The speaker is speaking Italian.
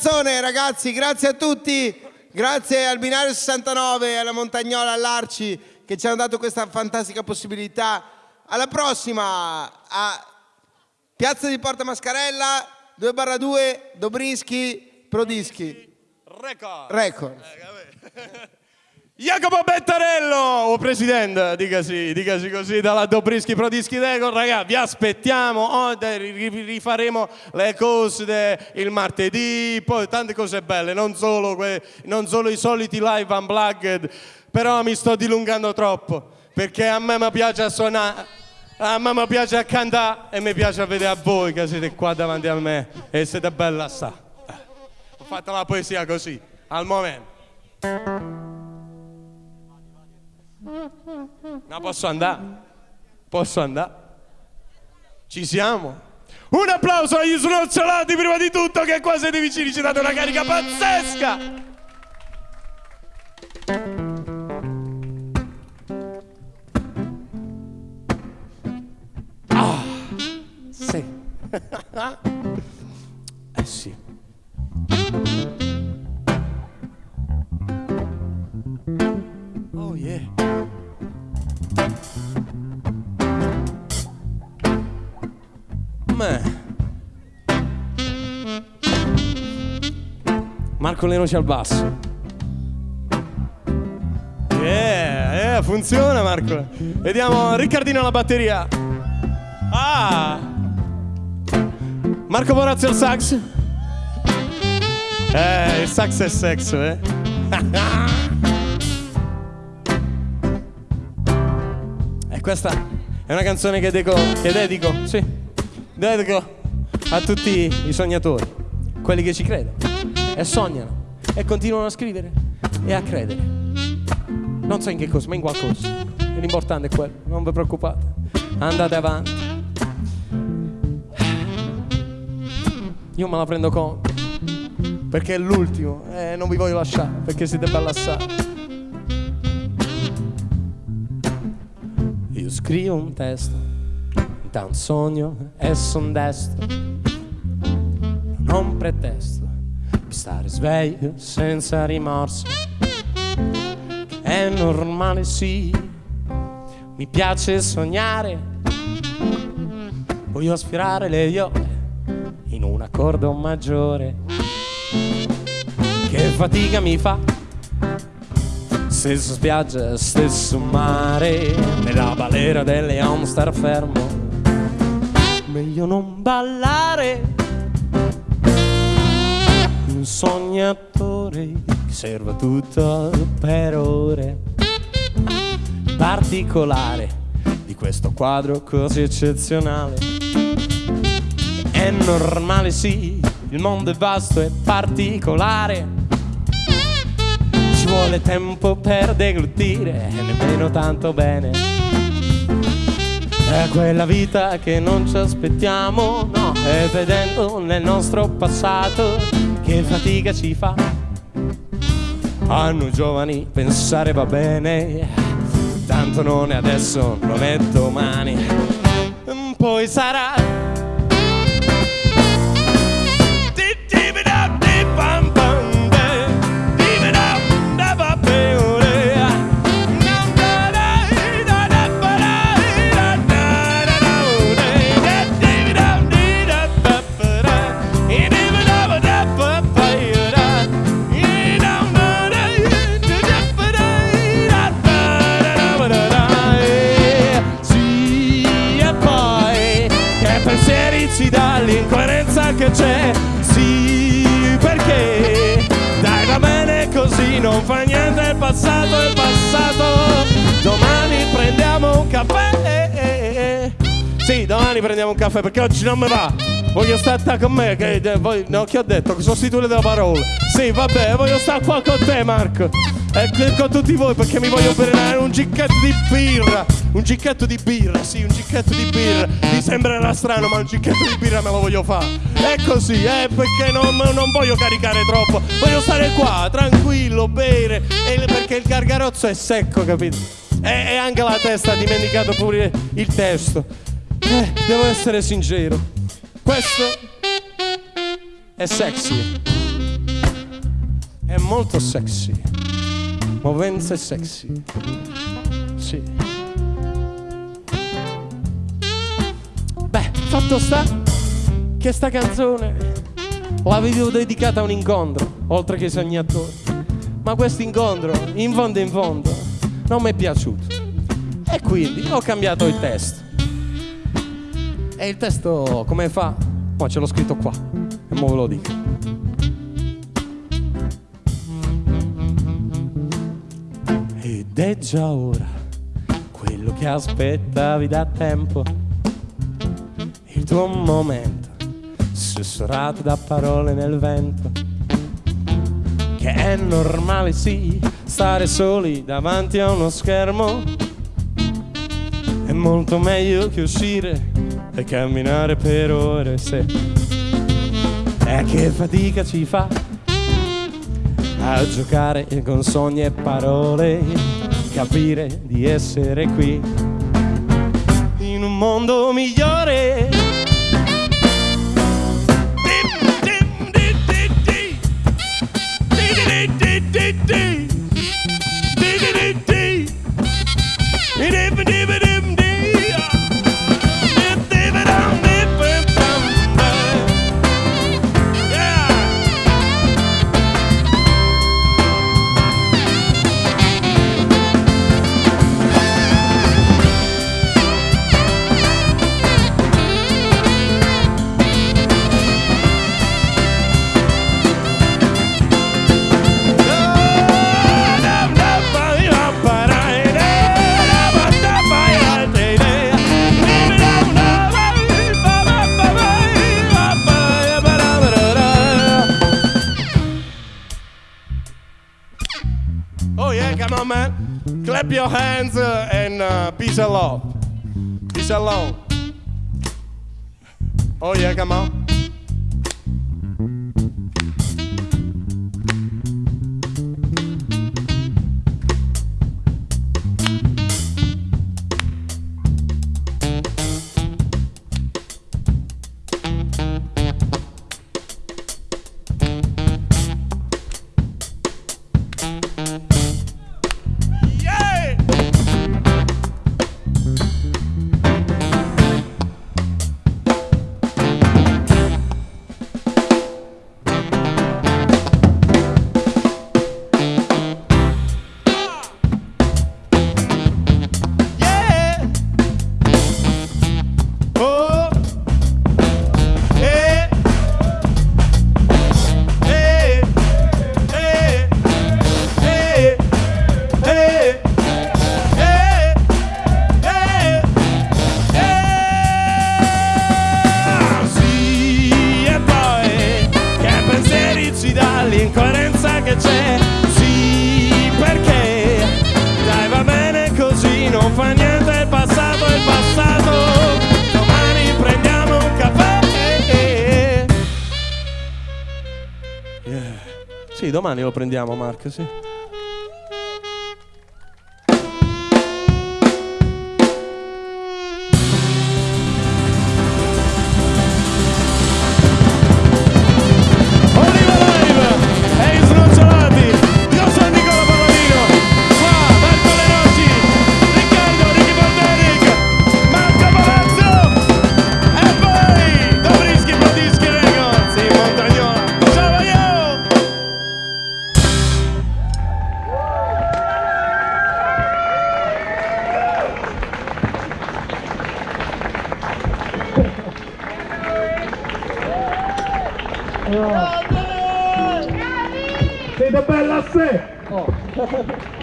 canzone, ragazzi. Grazie a tutti. Grazie al Binario 69, alla Montagnola, all'Arci che ci hanno dato questa fantastica possibilità. Alla prossima a Piazza di Porta Mascarella 2 barra 2 Dobrinski Prodischi Record. Record. Jacopo Bettarello, oh presidente, dicasi, dicasi così dalla Dobrischi Prodischi Record, ragazzi, vi aspettiamo, oh, rifaremo le cose il martedì, poi tante cose belle, non solo, que- non solo i soliti live unplugged, però mi sto dilungando troppo, perché a me mi piace suonare, a me mi piace cantare e mi piace vedere a voi che siete qua davanti a me e siete bella sta. Eh, Ho fatto la poesia così, al momento. No, posso andare? Posso andare? Ci siamo? Un applauso agli snocciolati prima di tutto che qua siete vicini, ci date una carica pazzesca! Ah, sì. Marco Lenoci al basso. Yeah, yeah, funziona Marco. Vediamo Riccardino alla batteria. Ah! Marco Borazzi al sax. Eh, il sax è sexo, eh. E questa è una canzone che, deco- che dedico, sì, dedico a tutti i sognatori, quelli che ci credono e sognano e continuano a scrivere e a credere. Non so in che cosa, ma in qualcosa. L'importante è quello, non vi preoccupate. Andate avanti. Io me la prendo conto. Perché è l'ultimo e non vi voglio lasciare, perché siete belli assai. Io scrivo un testo da un sogno e son destro. Non pretesto stare sveglio senza rimorso. È normale, sì. Mi piace sognare. Voglio aspirare le viole in un accordo maggiore. Che fatica mi fa Stessa spiaggia, stesso mare Nella balera delle star fermo Meglio non ballare Un sognatore che serve tutto per ore. Particolare di questo quadro così eccezionale. È normale sì, il mondo è vasto e particolare. Ci vuole tempo per deglutire e nemmeno tanto bene. È quella vita che non ci aspettiamo, no, e vedendo nel nostro passato che fatica ci fa. A noi giovani pensare va bene, tanto non è adesso, non è domani. Poi sarà pensieri ci dà l'incoerenza che c'è Sì, perché Dai va bene così, non fa niente il passato è passato Domani prendiamo un caffè Sì, domani prendiamo un caffè perché oggi non mi va Voglio stare con me, che eh, voi- no, che ho detto? Sostituire le parole. Sì, vabbè, voglio stare qua con te, Marco. E qui con tutti voi perché mi voglio bere un gicchetto di birra. Un gicchetto di birra, sì, un gicchetto di birra. Mi sembrerà strano, ma un gicchetto di birra me lo voglio fare. È così, eh, perché non, non voglio caricare troppo. Voglio stare qua, tranquillo, bere. Perché il gargarozzo è secco, capito? E, e anche la testa ha dimenticato pure il testo. Eh, devo essere sincero. Questo è sexy. è molto sexy. Movenze sexy. Sì. Beh, fatto sta che sta canzone l'avevo dedicata a un incontro, oltre che ai sognatori. Ma questo incontro, in fondo in fondo, non mi è piaciuto. E quindi ho cambiato il testo. E il testo come fa? Ma ce l'ho scritto qua. E mo ve lo dico. È già ora quello che aspettavi da tempo. Il tuo momento, sussurrato da parole nel vento. Che è normale, sì, stare soli davanti a uno schermo. È molto meglio che uscire e camminare per ore se. E che fatica ci fa a giocare con sogni e parole, capire di essere qui in un mondo migliore. Clap your hands uh, and uh, peace and love. Peace and love. Oh yeah, come on. Sì, domani lo prendiamo, Marco, sì. Siete bella a sé!